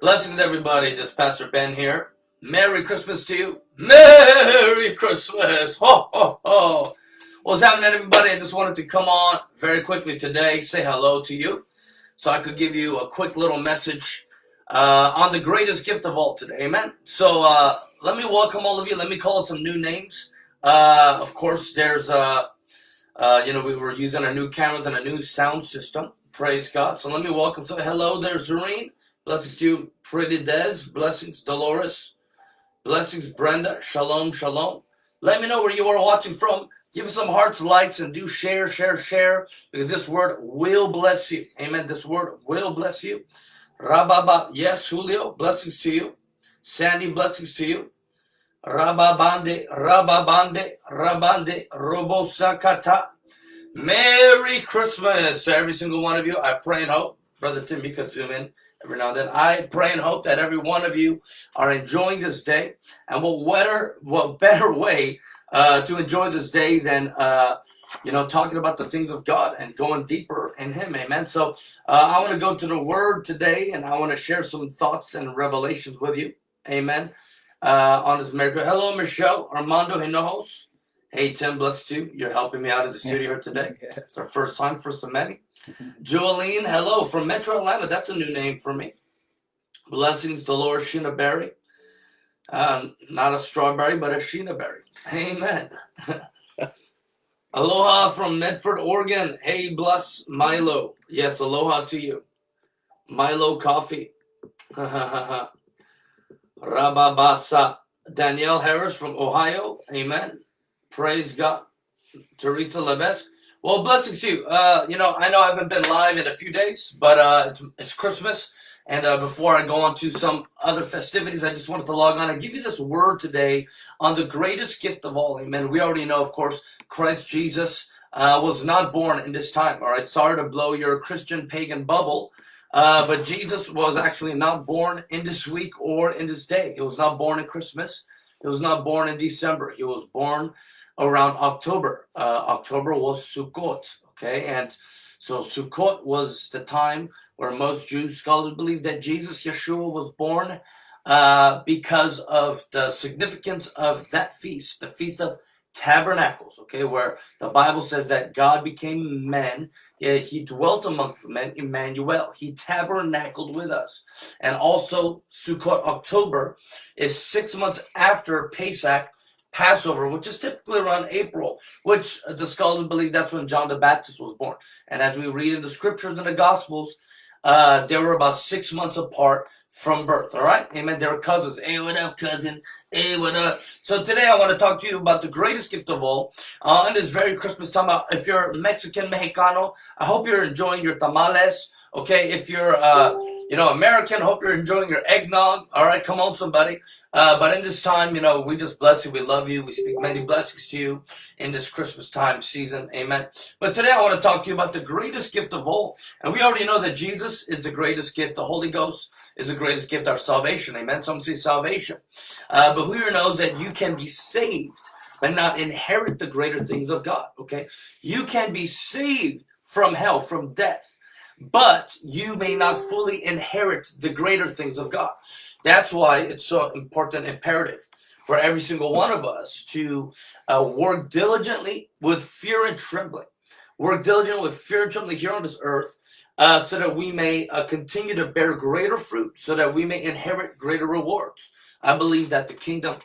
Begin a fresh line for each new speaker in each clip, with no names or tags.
Blessings, everybody. This is Pastor Ben here. Merry Christmas to you. Merry Christmas. Ho, ho, ho. What's happening, everybody? I just wanted to come on very quickly today, say hello to you, so I could give you a quick little message uh, on the greatest gift of all today. Amen. So uh, let me welcome all of you. Let me call some new names. Uh, of course, there's, uh, uh, you know, we were using our new cameras and a new sound system. Praise God. So let me welcome. So hello there, Zareen. Blessings to you, Pretty Des. Blessings, Dolores. Blessings, Brenda. Shalom, shalom. Let me know where you are watching from. Give us some hearts, likes, and do share, share, share, because this word will bless you. Amen. This word will bless you. Rababa. Yes, Julio. Blessings to you. Sandy, blessings to you. Rababande, Rababande, Rabande, Robosakata. Merry Christmas to every single one of you. I pray and hope. Brother Tim, you zoom in every now and then. I pray and hope that every one of you are enjoying this day. And what better, what better way uh, to enjoy this day than, uh, you know, talking about the things of God and going deeper in Him. Amen. So uh, I want to go to the Word today and I want to share some thoughts and revelations with you. Amen. Uh, on this miracle. Hello, Michelle Armando Hinojos. Hey, Tim, bless you. You're helping me out in the studio today. yes. It's our first time, first of many. Jolene, hello from Metro Atlanta. That's a new name for me. Blessings, Dolores Shinaberry. Um, not a strawberry, but a Sheena berry. Amen. aloha from Medford, Oregon. Hey, bless Milo. Yes, aloha to you. Milo coffee. Rababasa. Danielle Harris from Ohio. Amen. Praise God. Teresa Levesque. Well, blessings to you. Uh, you know, I know I haven't been live in a few days, but uh, it's, it's Christmas. And uh, before I go on to some other festivities, I just wanted to log on and give you this word today on the greatest gift of all. Amen. We already know, of course, Christ Jesus uh, was not born in this time. All right. Sorry to blow your Christian pagan bubble. Uh, but Jesus was actually not born in this week or in this day. He was not born in Christmas. He was not born in December. He was born around October. Uh, October was Sukkot, okay? And so Sukkot was the time where most Jewish scholars believe that Jesus, Yeshua, was born uh, because of the significance of that feast, the Feast of Tabernacles, okay, where the Bible says that God became man, he dwelt amongst men, Emmanuel. He tabernacled with us. And also, Sukkot October is six months after Pesach, Passover, which is typically around April, which the scholars believe that's when John the Baptist was born. And as we read in the scriptures and the Gospels, uh, they were about six months apart from birth. All right, amen. They were cousins. Hey, what up, cousin? Hey, what up? So today I want to talk to you about the greatest gift of all. Uh, in this very Christmas time, uh, if you're Mexican, Mexicano, I hope you're enjoying your tamales. Okay, if you're, uh, you know, American, hope you're enjoying your eggnog. All right, come on, somebody. Uh, but in this time, you know, we just bless you. We love you. We speak many blessings to you in this Christmas time season. Amen. But today I want to talk to you about the greatest gift of all. And we already know that Jesus is the greatest gift. The Holy Ghost is the greatest gift, our salvation. Amen. Some say salvation. Uh, but who here knows that you can be saved but not inherit the greater things of God? Okay. You can be saved from hell, from death but you may not fully inherit the greater things of God. That's why it's so important, imperative for every single one of us to uh, work diligently with fear and trembling. Work diligently with fear and trembling here on this earth uh, so that we may uh, continue to bear greater fruit, so that we may inherit greater rewards. I believe that the kingdom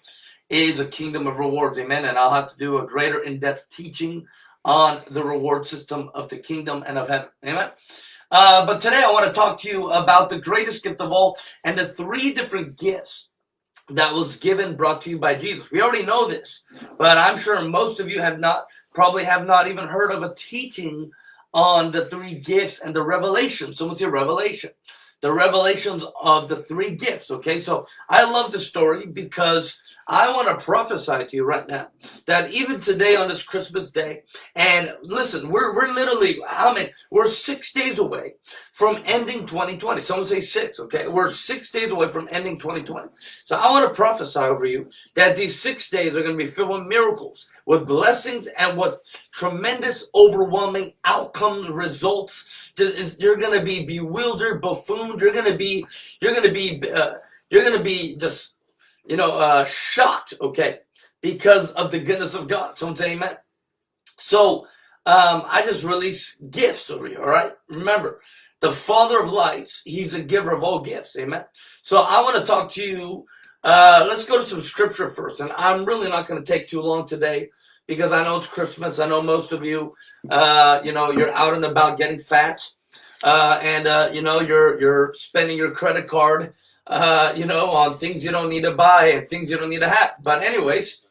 is a kingdom of rewards, amen. And I'll have to do a greater in-depth teaching on the reward system of the kingdom and of heaven, amen. Uh, but today I want to talk to you about the greatest gift of all and the three different gifts that was given, brought to you by Jesus. We already know this, but I'm sure most of you have not, probably have not even heard of a teaching on the three gifts and the revelation. Someone say revelation. The revelations of the three gifts. Okay, so I love the story because I want to prophesy to you right now that even today on this Christmas day, and listen, we're, we're literally, how many? We're six days away from ending 2020. Someone say six, okay? We're six days away from ending 2020. So I want to prophesy over you that these six days are going to be filled with miracles, with blessings, and with tremendous, overwhelming outcomes, results. You're going to be bewildered, buffooned. You're going to be, you're going to be, uh, you're going to be just you know, uh, shocked, okay, because of the goodness of God. Someone say amen. So um, I just release gifts over you, all right? Remember, the Father of lights, He's a giver of all gifts, amen. So I want to talk to you. Uh, let's go to some scripture first, and I'm really not going to take too long today because I know it's Christmas. I know most of you, uh, you know, you're out and about getting fat, uh, and uh, you know, you're you're spending your credit card uh, you know, on things you don't need to buy and things you don't need to have. But anyways,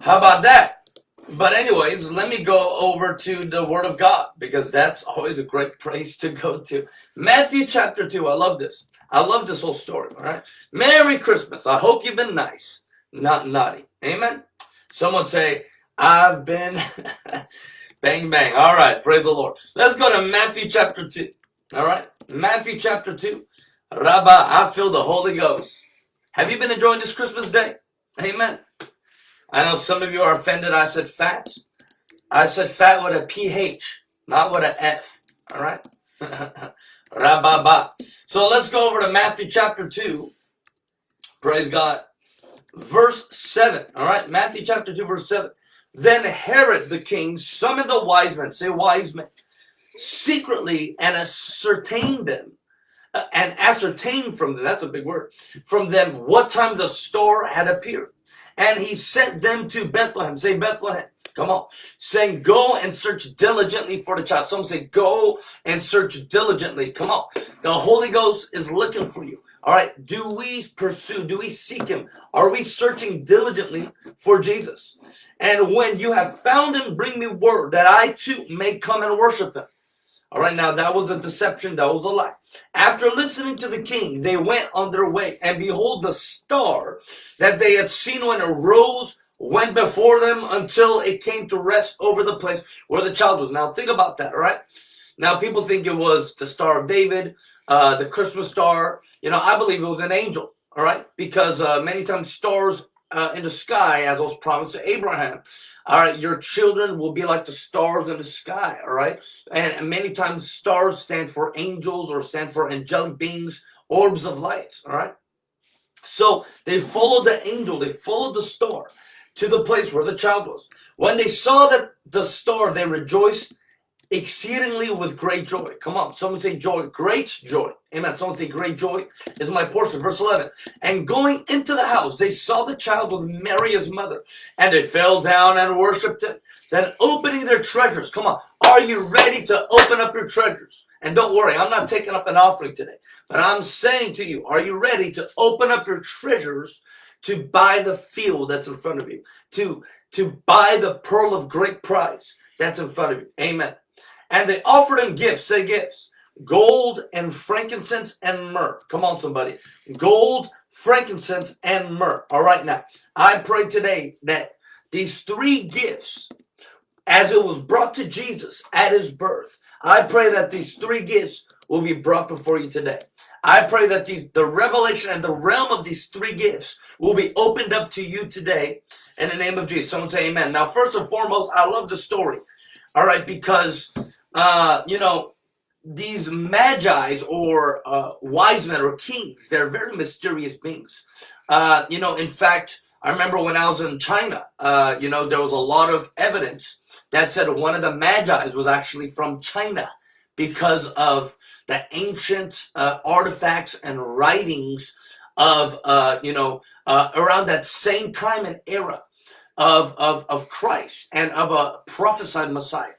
how about that? But anyways, let me go over to the Word of God because that's always a great place to go to. Matthew chapter 2. I love this. I love this whole story. All right. Merry Christmas. I hope you've been nice, not naughty. Amen. Someone say, I've been bang, bang. All right. Praise the Lord. Let's go to Matthew chapter 2. All right. Matthew chapter 2. Rabba, I feel the Holy Ghost. Have you been enjoying this Christmas day? Amen. I know some of you are offended I said fat. I said fat with a PH, not with an F. All right? So let's go over to Matthew chapter 2. Praise God. Verse 7. All right? Matthew chapter 2, verse 7. Then Herod the king summoned the wise men, say wise men, secretly and ascertained them uh, and ascertain from them, that's a big word, from them what time the star had appeared. And he sent them to Bethlehem. Say Bethlehem. Come on. Saying, go and search diligently for the child. Some say, go and search diligently. Come on. The Holy Ghost is looking for you. All right. Do we pursue? Do we seek him? Are we searching diligently for Jesus? And when you have found him, bring me word that I too may come and worship him. All right, now that was a deception, that was a lie. After listening to the king, they went on their way, and behold, the star that they had seen when it rose went before them until it came to rest over the place where the child was. Now, think about that, all right? Now, people think it was the Star of David, uh, the Christmas star. You know, I believe it was an angel, all right? Because uh, many times stars uh, in the sky, as was promised to Abraham. All right, your children will be like the stars in the sky. All right, and many times stars stand for angels or stand for angelic beings, orbs of light. All right, so they followed the angel, they followed the star to the place where the child was. When they saw that the star, they rejoiced exceedingly with great joy. Come on, someone say joy, great joy. Amen. Someone say great joy is my portion. Verse 11. And going into the house, they saw the child with Mary his mother, and they fell down and worshipped him. Then opening their treasures. Come on, are you ready to open up your treasures? And don't worry, I'm not taking up an offering today, but I'm saying to you, are you ready to open up your treasures to buy the field that's in front of you, to to buy the pearl of great price that's in front of you? Amen. And they offered him gifts, say gifts, gold and frankincense and myrrh. Come on, somebody. Gold, frankincense, and myrrh. All right, now, I pray today that these three gifts, as it was brought to Jesus at his birth, I pray that these three gifts will be brought before you today. I pray that the, the revelation and the realm of these three gifts will be opened up to you today in the name of Jesus. Someone say amen. Now, first and foremost, I love the story. All right, because uh, you know, these magi's or uh, wise men or kings, they're very mysterious beings. Uh, you know, in fact, I remember when I was in China, uh, you know, there was a lot of evidence that said one of the magi's was actually from China because of the ancient uh, artifacts and writings of, uh, you know, uh, around that same time and era of, of, of Christ and of a prophesied Messiah.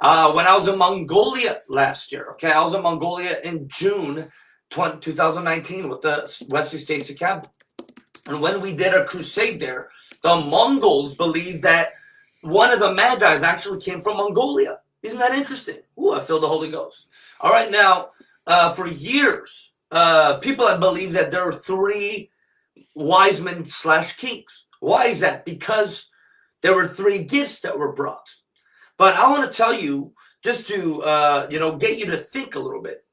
Uh, when I was in Mongolia last year, okay, I was in Mongolia in June 20, 2019 with the Wesley Stacy Camp. And when we did a crusade there, the Mongols believed that one of the Magi's actually came from Mongolia. Isn't that interesting? Ooh, I feel the Holy Ghost. All right, now, uh, for years, uh, people have believed that there are three wise men slash kings. Why is that? Because there were three gifts that were brought. But I want to tell you, just to, uh, you know, get you to think a little bit.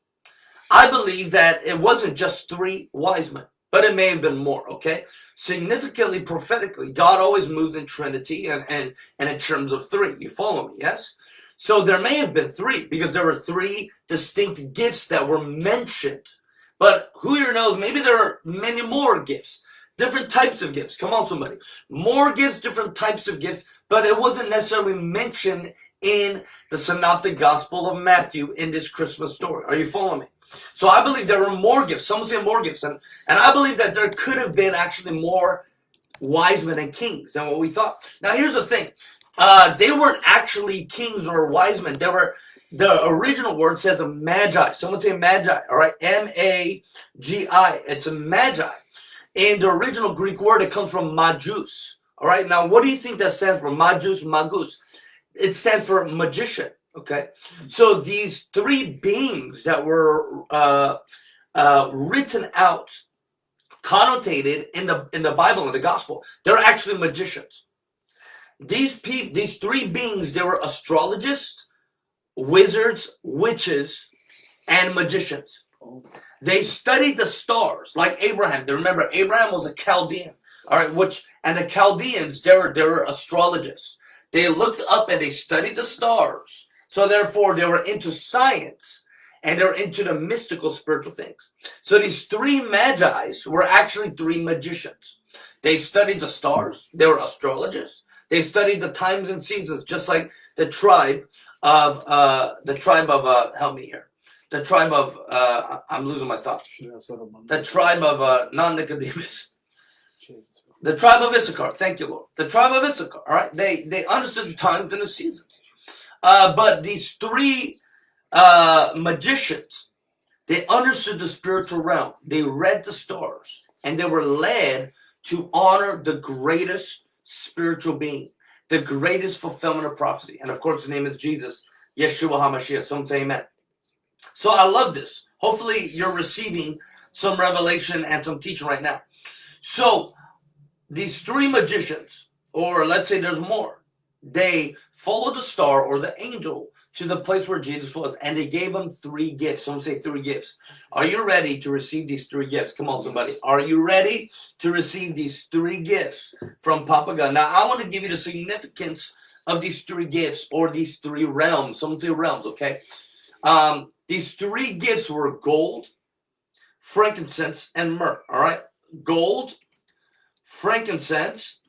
I believe that it wasn't just three wise men, but it may have been more, okay? Significantly, prophetically, God always moves in Trinity and, and, and in terms of three. You follow me, yes? So there may have been three because there were three distinct gifts that were mentioned. But who here knows, maybe there are many more gifts, different types of gifts. Come on, somebody. More gifts, different types of gifts, but it wasn't necessarily mentioned in the synoptic gospel of Matthew in this Christmas story. Are you following me? So I believe there were more gifts. Some say more gifts. And, and I believe that there could have been actually more wise men and kings than what we thought. Now, here's the thing. Uh, they weren't actually kings or wise men. They were, the original word says a magi. Someone say magi, all right? M-A-G-I. It's a magi. In the original Greek word, it comes from magus. All right, now what do you think that stands for? Magus, magus. It stands for magician. Okay, so these three beings that were uh, uh, written out, connotated in the in the Bible in the Gospel, they're actually magicians. These people, these three beings, they were astrologists, wizards, witches, and magicians. They studied the stars like Abraham. They remember Abraham was a Chaldean. All right, which and the Chaldeans, they were they were astrologists. They looked up and they studied the stars. So therefore, they were into science and they're into the mystical spiritual things. So these three magi's were actually three magicians. They studied the stars. They were astrologers. They studied the times and seasons, just like the tribe of uh, the tribe of uh, help me here. The tribe of uh, I'm losing my thought. The tribe of uh, non Nicodemus. The tribe of Issachar. Thank you, Lord. The tribe of Issachar. All right. They they understood the times and the seasons. Uh, but these three uh, magicians, they understood the spiritual realm. They read the stars, and they were led to honor the greatest spiritual being, the greatest fulfillment of prophecy. And of course, the name is Jesus, Yeshua HaMashiach. Some say amen. So I love this. Hopefully, you're receiving some revelation and some teaching right now. So these three magicians, or let's say there's more, they followed the star or the angel to the place where Jesus was, and they gave him three gifts. Some say three gifts. Are you ready to receive these three gifts? Come on, somebody. Are you ready to receive these three gifts from Papa God? Now, I want to give you the significance of these three gifts or these three realms. Some say realms, okay? Um, these three gifts were gold, frankincense, and myrrh, all right? Gold, frankincense,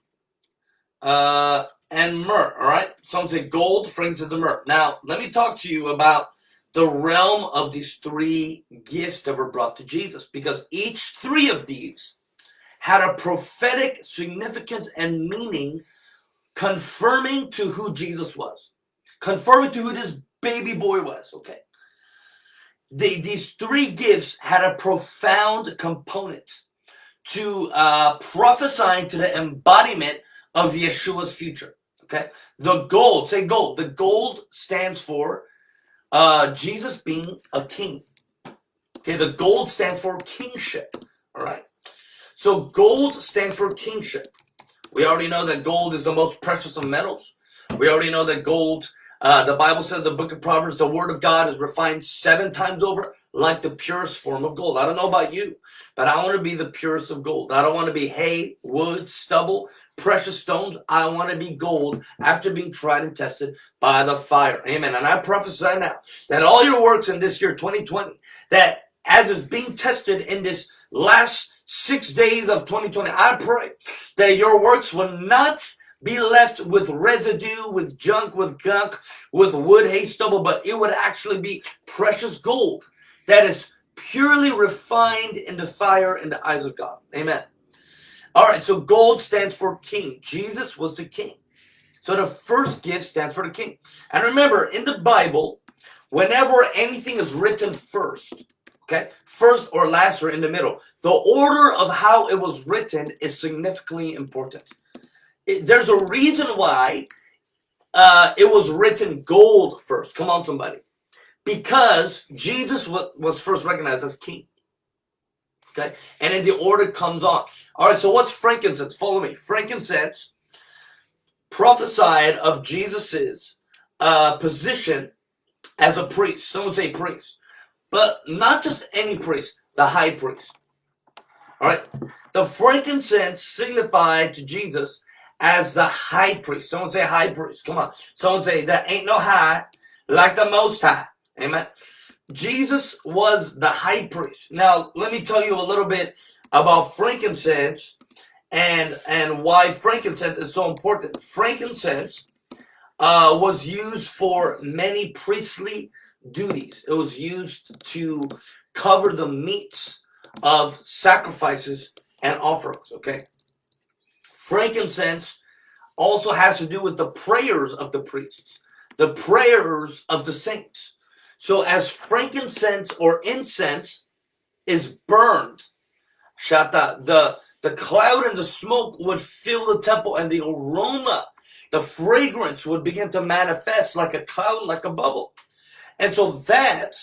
uh, and myrrh, all right? Some say gold, frankincense, and myrrh. Now, let me talk to you about the realm of these three gifts that were brought to Jesus because each three of these had a prophetic significance and meaning confirming to who Jesus was, confirming to who this baby boy was, okay? The, these three gifts had a profound component to uh, prophesying to the embodiment of Yeshua's future. Okay, the gold, say gold. The gold stands for uh, Jesus being a king. Okay, the gold stands for kingship. All right, so gold stands for kingship. We already know that gold is the most precious of metals. We already know that gold, uh, the Bible says the book of Proverbs, the word of God is refined seven times over like the purest form of gold. I don't know about you, but I want to be the purest of gold. I don't want to be hay, wood, stubble, precious stones. I want to be gold after being tried and tested by the fire. Amen. And I prophesy now that all your works in this year, 2020, that as is being tested in this last six days of 2020, I pray that your works will not be left with residue, with junk, with gunk, with wood, hay, stubble, but it would actually be precious gold that is purely refined in the fire in the eyes of God. Amen. All right, so gold stands for king. Jesus was the king. So the first gift stands for the king. And remember, in the Bible, whenever anything is written first, okay, first or last or in the middle, the order of how it was written is significantly important. It, there's a reason why uh, it was written gold first. Come on, somebody. Because Jesus was, first recognized as king. Okay, and then the order comes on. All right, so what's frankincense? Follow me. Frankincense prophesied of Jesus's uh, position as a priest. Someone say priest, but not just any priest, the high priest. All right, the frankincense signified to Jesus as the high priest. Someone say high priest. Come on. Someone say that ain't no high like the most high. Amen. Jesus was the high priest. Now, let me tell you a little bit about frankincense and and why frankincense is so important. Frankincense uh, was used for many priestly duties. It was used to cover the meats of sacrifices and offerings. Okay, frankincense also has to do with the prayers of the priests, the prayers of the saints. So as frankincense or incense is burned, shata, the, the cloud and the smoke would fill the temple and the aroma, the fragrance would begin to manifest like a cloud, like a bubble. And so that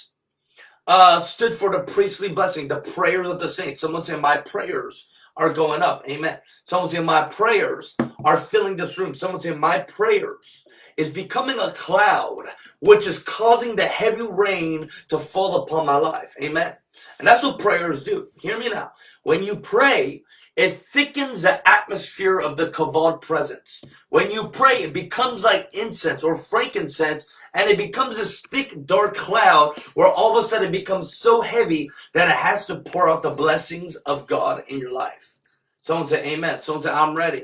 uh, stood for the priestly blessing, the prayers of the saints. Someone say, my prayers are going up. Amen. Someone say, my prayers are filling this room. Someone say, my prayers is becoming a cloud which is causing the heavy rain to fall upon my life. Amen. And that's what prayers do. Hear me now. When you pray, it thickens the atmosphere of the kavod presence. When you pray, it becomes like incense or frankincense, and it becomes this thick, dark cloud where all of a sudden it becomes so heavy that it has to pour out the blessings of God in your life. Someone say amen. Someone say, I'm ready.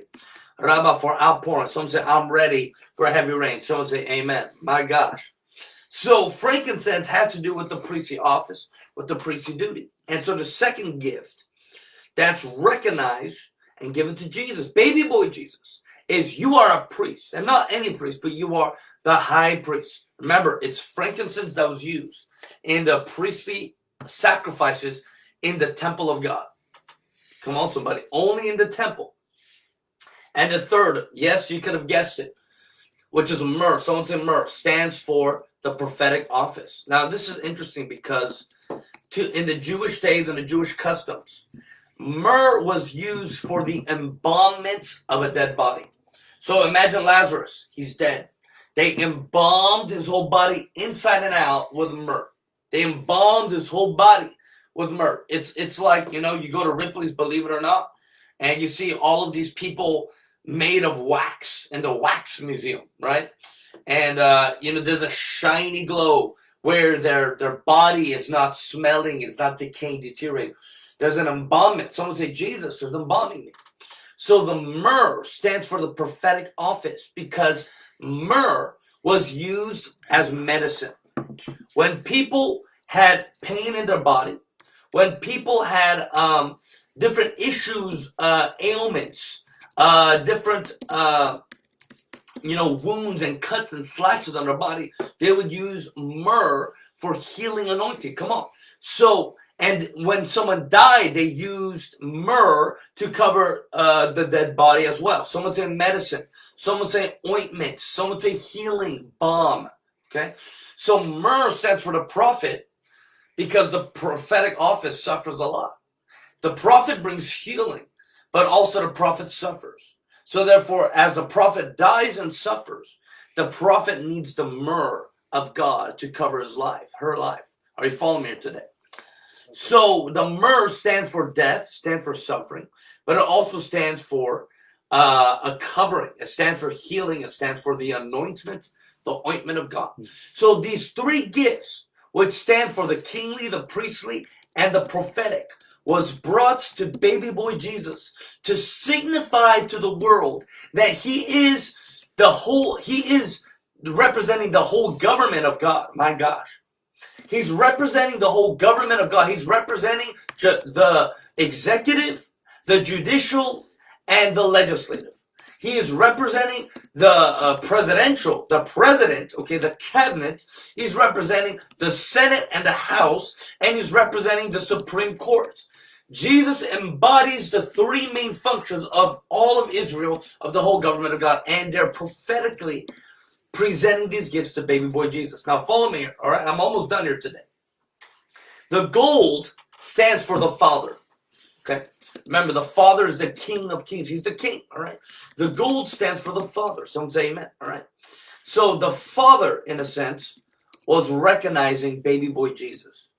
Rabba for outpouring. Someone say, I'm ready for a heavy rain. Someone say, Amen. My gosh. So frankincense has to do with the priestly office, with the priestly duty. And so the second gift that's recognized and given to Jesus, baby boy Jesus, is you are a priest. And not any priest, but you are the high priest. Remember, it's frankincense that was used in the priestly sacrifices in the temple of God. Come on, somebody. Only in the temple. And the third, yes, you could have guessed it, which is myrrh. Someone said myrrh stands for the prophetic office. Now, this is interesting because to in the Jewish days and the Jewish customs, myrrh was used for the embalmment of a dead body. So imagine Lazarus, he's dead. They embalmed his whole body inside and out with myrrh. They embalmed his whole body with myrrh. It's it's like, you know, you go to Ripley's, believe it or not, and you see all of these people made of wax in the wax museum, right? And uh, you know, there's a shiny glow where their their body is not smelling, it's not decaying, deteriorating. There's an embalmment. Someone say, Jesus, there's embalming me. So the myrrh stands for the prophetic office because myrrh was used as medicine. When people had pain in their body, when people had um, different issues, uh, ailments, uh, different, uh, you know, wounds and cuts and slashes on their body, they would use myrrh for healing anointing. Come on. So, and when someone died, they used myrrh to cover uh, the dead body as well. Someone say medicine. Someone say ointment. Someone say healing balm. Okay. So myrrh stands for the prophet because the prophetic office suffers a lot. The prophet brings healing but also the prophet suffers. So therefore, as the prophet dies and suffers, the prophet needs the myrrh of God to cover his life, her life. Are you following me here today? So the myrrh stands for death, stands for suffering, but it also stands for uh, a covering. It stands for healing. It stands for the anointment, the ointment of God. So these three gifts, which stand for the kingly, the priestly, and the prophetic, was brought to baby boy Jesus to signify to the world that he is the whole, he is representing the whole government of God. My gosh. He's representing the whole government of God. He's representing the executive, the judicial, and the legislative. He is representing the uh, presidential, the president, okay, the cabinet. He's representing the Senate and the House, and he's representing the Supreme Court. Jesus embodies the three main functions of all of Israel, of the whole government of God, and they're prophetically presenting these gifts to baby boy Jesus. Now follow me all right? I'm almost done here today. The gold stands for the Father, okay? Remember, the Father is the King of Kings. He's the King, all right? The gold stands for the Father. Some say amen, all right? So the Father, in a sense, was recognizing baby boy Jesus.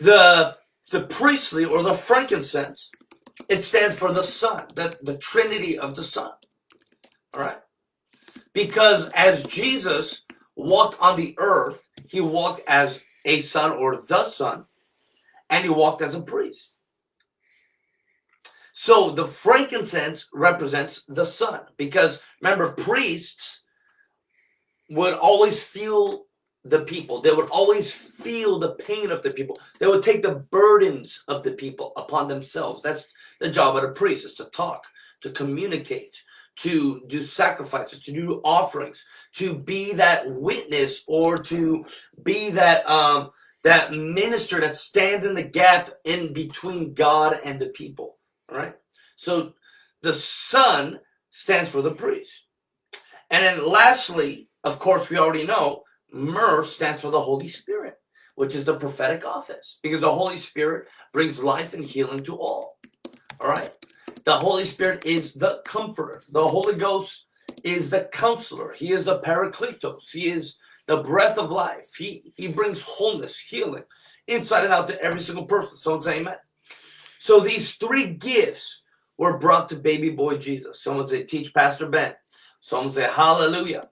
The, the priestly or the frankincense, it stands for the Son, the, the Trinity of the Son, all right? Because as Jesus walked on the earth, he walked as a son or the son, and he walked as a priest. So the frankincense represents the son because remember, priests would always feel the people. They would always feel the pain of the people. They would take the burdens of the people upon themselves. That's the job of a priest is to talk, to communicate, to do sacrifices, to do offerings, to be that witness or to be that um, that minister that stands in the gap in between God and the people. All right. So the Son stands for the priest. And then lastly, of course, we already know myrrh stands for the Holy Spirit, which is the prophetic office because the Holy Spirit brings life and healing to all. All right. The Holy Spirit is the comforter. The Holy Ghost is the counselor. He is the paracletos. He is the breath of life. He, he brings wholeness, healing, inside and out to every single person. Someone say amen. So these three gifts were brought to baby boy Jesus. Someone say, teach Pastor Ben. Someone say, hallelujah.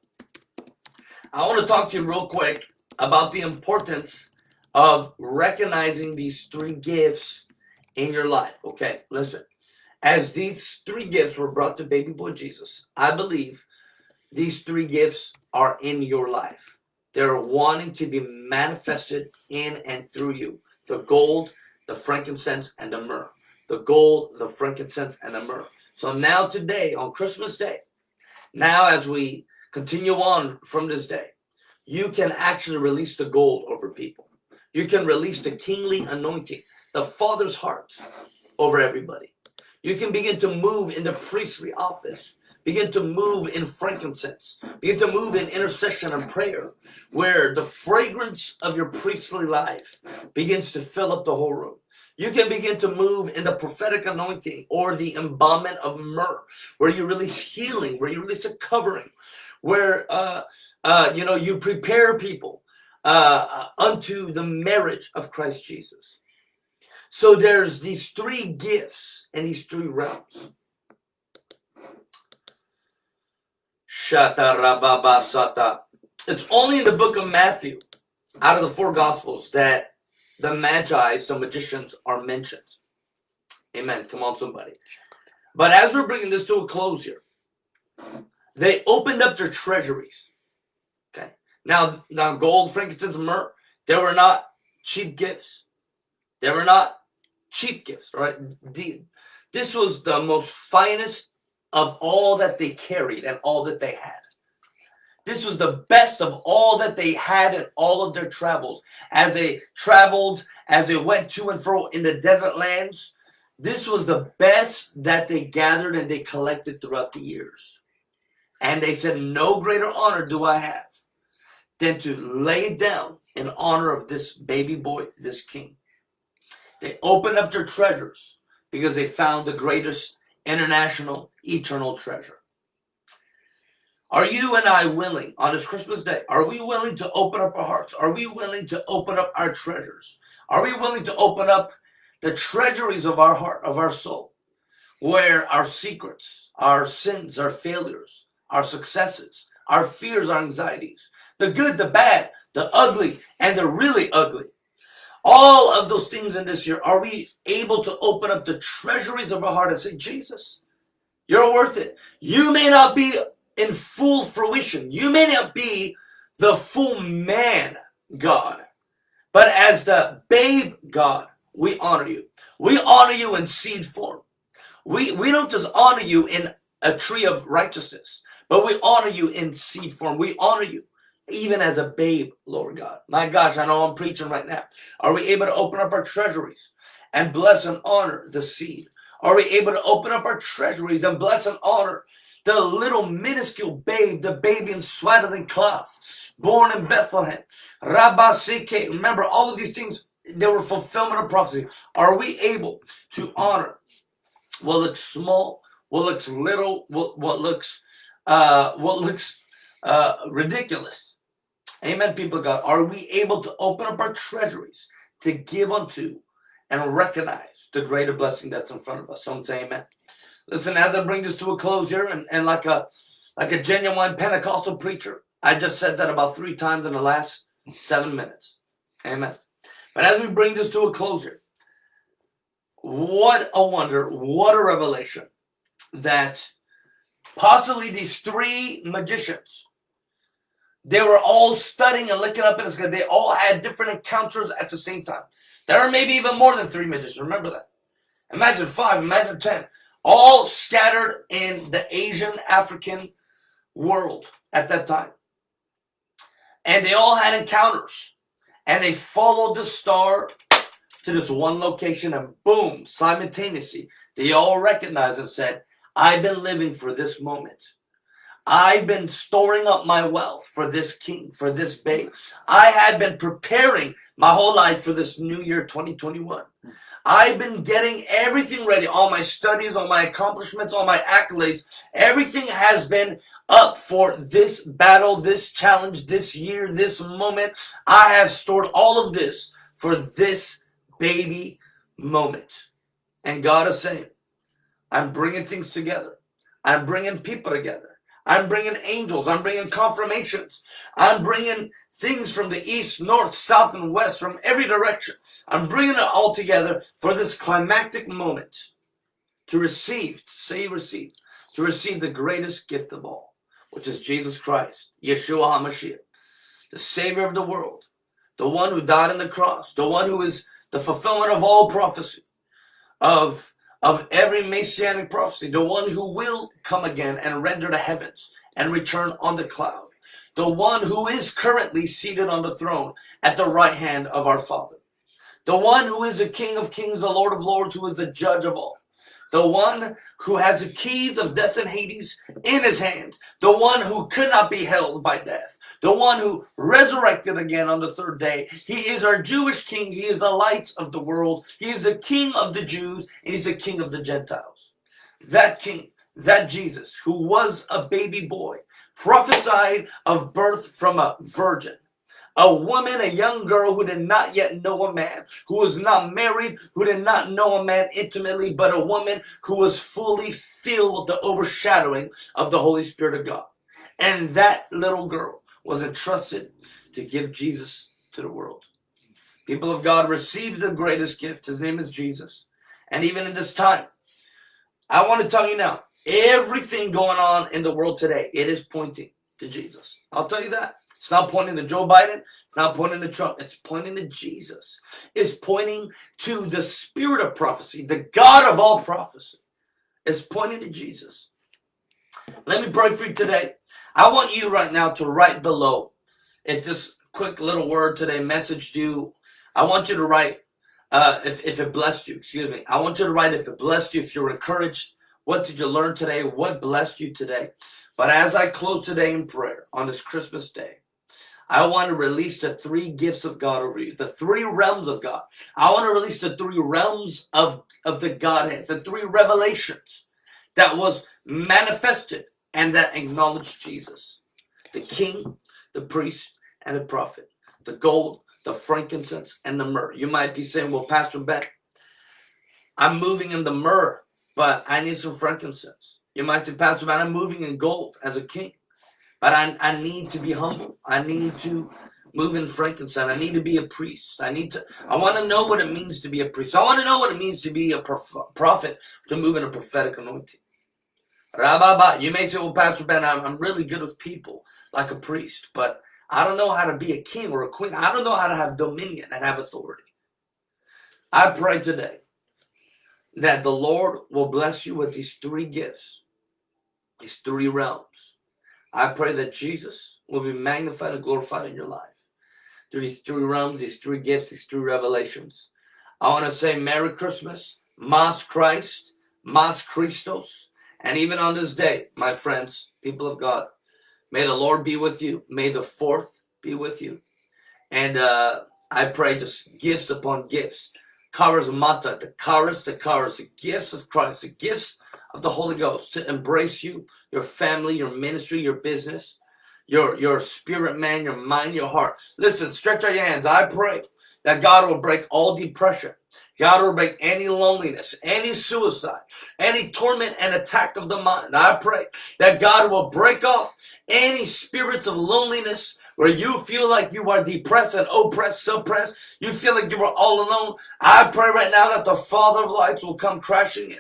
I want to talk to you real quick about the importance of recognizing these three gifts in your life. Okay, listen as these three gifts were brought to baby boy Jesus, I believe these three gifts are in your life. They're wanting to be manifested in and through you. The gold, the frankincense, and the myrrh. The gold, the frankincense, and the myrrh. So now today, on Christmas Day, now as we continue on from this day, you can actually release the gold over people. You can release the kingly anointing, the Father's heart over everybody. You can begin to move in the priestly office. Begin to move in frankincense. Begin to move in intercession and prayer, where the fragrance of your priestly life begins to fill up the whole room. You can begin to move in the prophetic anointing or the embalmment of myrrh, where you release healing, where you release a covering, where uh, uh, you know you prepare people uh, unto the marriage of Christ Jesus. So there's these three gifts and these three realms. Shata rababa sata. It's only in the book of Matthew, out of the four gospels, that the magi's, the magicians, are mentioned. Amen. Come on, somebody. But as we're bringing this to a close here, they opened up their treasuries. Okay. Now, now gold, frankincense, myrrh, they were not cheap gifts. They were not cheap gifts, right? The, this was the most finest of all that they carried and all that they had. This was the best of all that they had in all of their travels. As they traveled, as they went to and fro in the desert lands, this was the best that they gathered and they collected throughout the years. And they said, no greater honor do I have than to lay it down in honor of this baby boy, this king. They opened up their treasures because they found the greatest international eternal treasure. Are you and I willing on this Christmas day? Are we willing to open up our hearts? Are we willing to open up our treasures? Are we willing to open up the treasuries of our heart, of our soul, where our secrets, our sins, our failures, our successes, our fears, our anxieties, the good, the bad, the ugly, and the really ugly all of those things in this year, are we able to open up the treasuries of our heart and say, Jesus, you're worth it. You may not be in full fruition. You may not be the full man, God. But as the babe God, we honor you. We honor you in seed form. We, we don't just honor you in a tree of righteousness, but we honor you in seed form. We honor you even as a babe, Lord God. My gosh, I know I'm preaching right now. Are we able to open up our treasuries and bless and honor the seed? Are we able to open up our treasuries and bless and honor the little minuscule babe, the baby in swaddling cloths, born in Bethlehem. Rabasike. Remember, all of these things, they were fulfillment of prophecy. Are we able to honor what looks small, what looks little, what, what looks uh, what looks uh, ridiculous? Amen, people of God. Are we able to open up our treasuries to give unto and recognize the greater blessing that's in front of us? Someone say amen. Listen, as I bring this to a close here, and, and like a like a genuine Pentecostal preacher, I just said that about three times in the last seven minutes. Amen. But as we bring this to a closure, what a wonder, what a revelation that possibly these three magicians, they were all studying and looking up in the sky. They all had different encounters at the same time. There are maybe even more than three magicians. Remember that. Imagine five, imagine ten all scattered in the Asian African world at that time. And they all had encounters and they followed the star to this one location and boom, simultaneously, they all recognized and said, I've been living for this moment. I've been storing up my wealth for this king, for this babe. I had been preparing my whole life for this new year 2021. I've been getting everything ready, all my studies, all my accomplishments, all my accolades. Everything has been up for this battle, this challenge, this year, this moment. I have stored all of this for this baby moment. And God is saying, I'm bringing things together. I'm bringing people together. I'm bringing angels. I'm bringing confirmations. I'm bringing things from the east, north, south, and west, from every direction. I'm bringing it all together for this climactic moment to receive, say receive, to receive the greatest gift of all, which is Jesus Christ, Yeshua HaMashiach, the Savior of the world, the one who died on the cross, the one who is the fulfillment of all prophecy, of of every messianic prophecy, the one who will come again and render the heavens and return on the cloud, the one who is currently seated on the throne at the right hand of our Father, the one who is the King of kings, the Lord of lords, who is the judge of all, the one who has the keys of death and Hades in his hand, the one who could not be held by death, the one who resurrected again on the third day. He is our Jewish king. He is the light of the world. He is the king of the Jews, and he's the king of the Gentiles. That king, that Jesus, who was a baby boy, prophesied of birth from a virgin a woman, a young girl who did not yet know a man, who was not married, who did not know a man intimately, but a woman who was fully filled with the overshadowing of the Holy Spirit of God. And that little girl was entrusted to give Jesus to the world. People of God received the greatest gift. His name is Jesus. And even in this time, I want to tell you now, everything going on in the world today, it is pointing to Jesus. I'll tell you that. It's not pointing to Joe Biden. It's not pointing to Trump. It's pointing to Jesus. It's pointing to the spirit of prophecy, the God of all prophecy. It's pointing to Jesus. Let me pray for you today. I want you right now to write below. If this quick little word today messaged you, I want you to write uh, if, if it blessed you, excuse me. I want you to write if it blessed you, if you're encouraged. What did you learn today? What blessed you today? But as I close today in prayer on this Christmas day, I want to release the three gifts of God over you, the three realms of God. I want to release the three realms of, of the Godhead, the three revelations that was manifested and that acknowledged Jesus. The king, the priest, and the prophet. The gold, the frankincense, and the myrrh. You might be saying, well, Pastor Ben, I'm moving in the myrrh, but I need some frankincense. You might say, Pastor Ben, I'm moving in gold as a king. But I, I need to be humble. I need to move in frankincense. I need to be a priest. I need to, I want to know what it means to be a priest. I want to know what it means to be a prophet, to move in a prophetic anointing. Rababa, you may say, well, Pastor Ben, I'm, I'm really good with people like a priest, but I don't know how to be a king or a queen. I don't know how to have dominion and have authority. I pray today that the Lord will bless you with these three gifts, these three realms I pray that Jesus will be magnified and glorified in your life through these three realms, these three gifts, these three revelations. I want to say Merry Christmas, Mas Christ, Mas Christos, And even on this day, my friends, people of God, may the Lord be with you. May the fourth be with you. And uh, I pray just gifts upon gifts. Charismata, the charis, the charis, the gifts of Christ, the gifts of the Holy Ghost to embrace you, your family, your ministry, your business, your, your spirit man, your mind, your heart. Listen, stretch out your hands. I pray that God will break all depression. God will break any loneliness, any suicide, any torment and attack of the mind. I pray that God will break off any spirits of loneliness where you feel like you are depressed and oppressed, suppressed. You feel like you are all alone. I pray right now that the Father of lights will come crashing in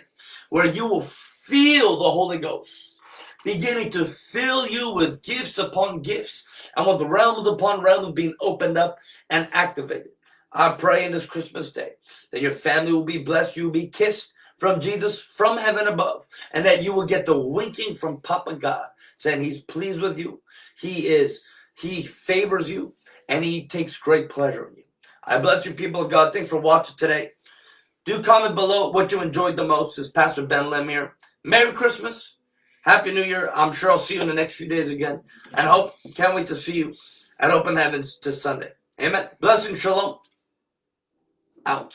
where you will feel the Holy Ghost beginning to fill you with gifts upon gifts and with realms upon realms being opened up and activated. I pray in this Christmas day that your family will be blessed, you will be kissed from Jesus from heaven above, and that you will get the winking from Papa God saying he's pleased with you. He is, he favors you, and he takes great pleasure in you. I bless you, people of God. Thanks for watching today. Do comment below what you enjoyed the most. This is Pastor Ben Lemire. Merry Christmas. Happy New Year. I'm sure I'll see you in the next few days again. And hope, can't wait to see you at Open Heavens this Sunday. Amen. Blessing, shalom out.